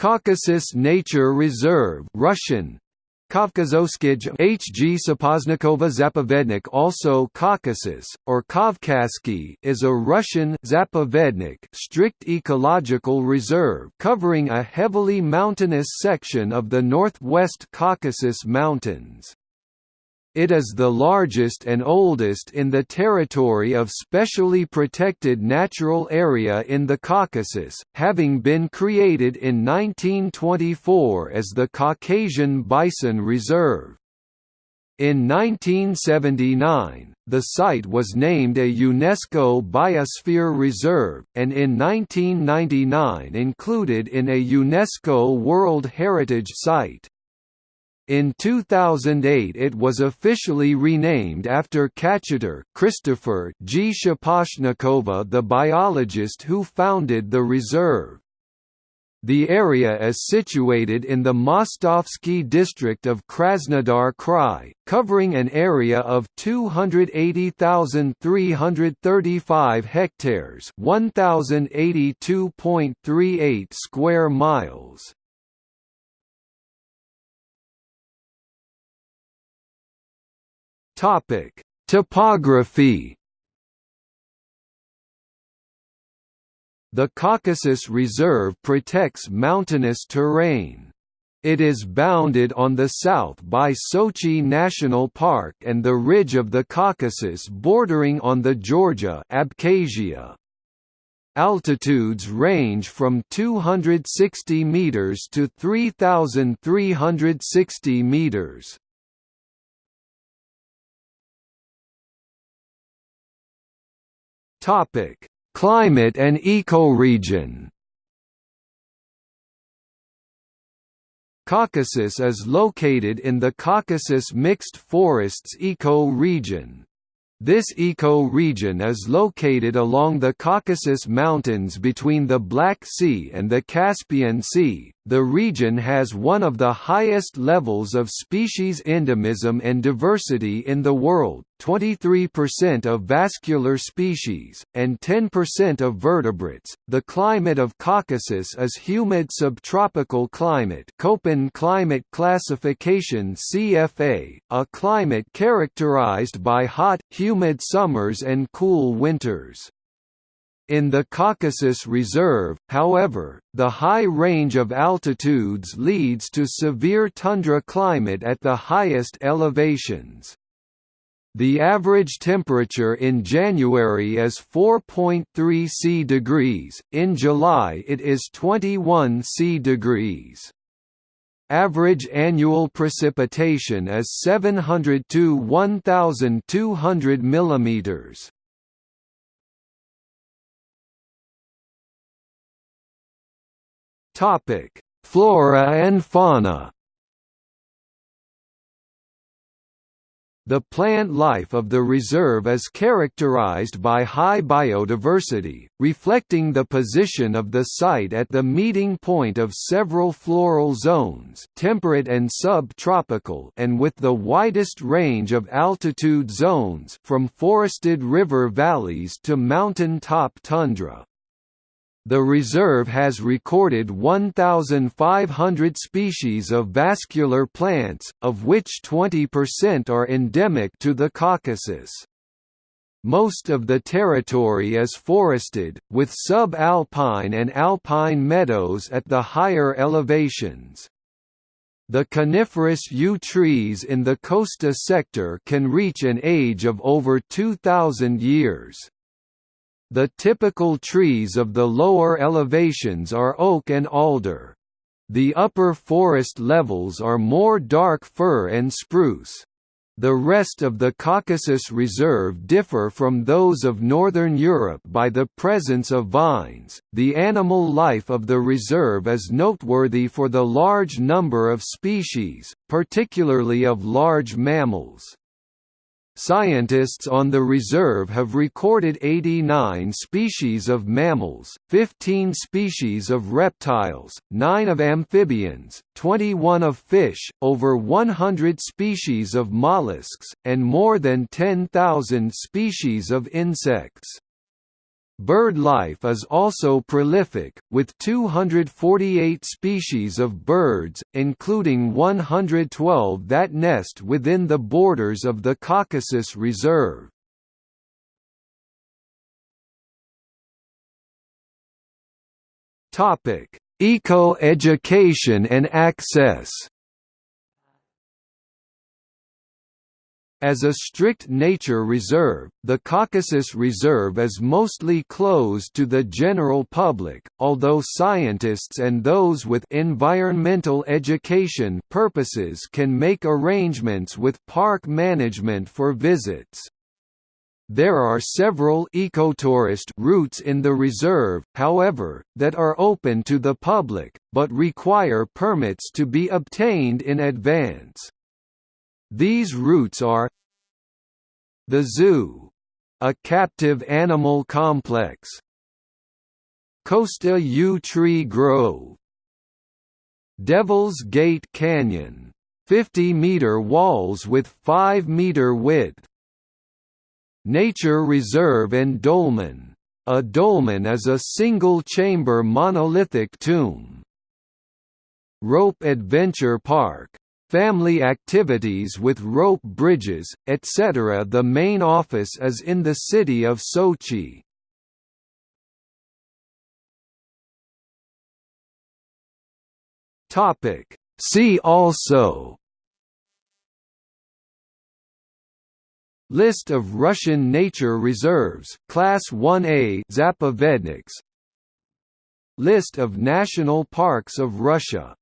Caucasus Nature Reserve Russian Kavkazoskij H.G. Shaposhnikova Zapovednik also Caucasus, or Kavkazsky is a Russian Zapovednik strict ecological reserve covering a heavily mountainous section of the northwest Caucasus Mountains. It is the largest and oldest in the territory of specially protected natural area in the Caucasus, having been created in 1924 as the Caucasian Bison Reserve. In 1979, the site was named a UNESCO Biosphere Reserve, and in 1999 included in a UNESCO World Heritage Site. In 2008 it was officially renamed after Kachatar Christopher G. Shaposhnikova the biologist who founded the reserve. The area is situated in the Mostovsky district of Krasnodar Krai, covering an area of 280,335 hectares 1,082.38 square miles. Topic: Topography. The Caucasus Reserve protects mountainous terrain. It is bounded on the south by Sochi National Park and the ridge of the Caucasus bordering on the Georgia Abkhazia. Altitudes range from 260 meters to 3360 meters. Topic: Climate and ecoregion. Caucasus is located in the Caucasus Mixed Forests eco-region. This eco-region is located along the Caucasus Mountains between the Black Sea and the Caspian Sea. The region has one of the highest levels of species endemism and diversity in the world, 23% of vascular species, and 10% of vertebrates. The climate of Caucasus is humid subtropical climate, Köppen climate classification CFA, a climate characterized by hot, humid summers and cool winters. In the Caucasus Reserve, however, the high range of altitudes leads to severe tundra climate at the highest elevations. The average temperature in January is 4.3 C degrees, in July it is 21 C degrees. Average annual precipitation is 700 to 1200 millimeters. Topic: Flora and fauna. The plant life of the reserve is characterized by high biodiversity, reflecting the position of the site at the meeting point of several floral zones temperate and subtropical and with the widest range of altitude zones from forested river valleys to mountain-top tundra. The reserve has recorded 1,500 species of vascular plants, of which 20% are endemic to the Caucasus. Most of the territory is forested, with sub-alpine and alpine meadows at the higher elevations. The coniferous yew trees in the Khosta sector can reach an age of over 2,000 years. The typical trees of the lower elevations are oak and alder. The upper forest levels are more dark fir and spruce. The rest of the Caucasus Reserve differ from those of northern Europe by the presence of vines. The animal life of the reserve is noteworthy for the large number of species, particularly of large mammals. Scientists on the reserve have recorded 89 species of mammals, 15 species of reptiles, 9 of amphibians, 21 of fish, over 100 species of mollusks, and more than 10,000 species of insects. Bird life is also prolific, with 248 species of birds, including 112 that nest within the borders of the Caucasus Reserve. Eco-education and access As a strict nature reserve, the Caucasus Reserve is mostly closed to the general public, although scientists and those with environmental education purposes can make arrangements with park management for visits. There are several ecotourist routes in the reserve, however, that are open to the public, but require permits to be obtained in advance. These routes are The Zoo — a captive animal complex Khosta Yew Tree Grove Devil's Gate Canyon 50-meter walls with 5-meter width Nature Reserve and Dolmen. A dolmen is a single-chamber monolithic tomb. Rope Adventure Park family activities with rope bridges, etc. The main office is in the city of Sochi. See also List of Russian nature reserves Class 1A Zapovedniks List of national parks of Russia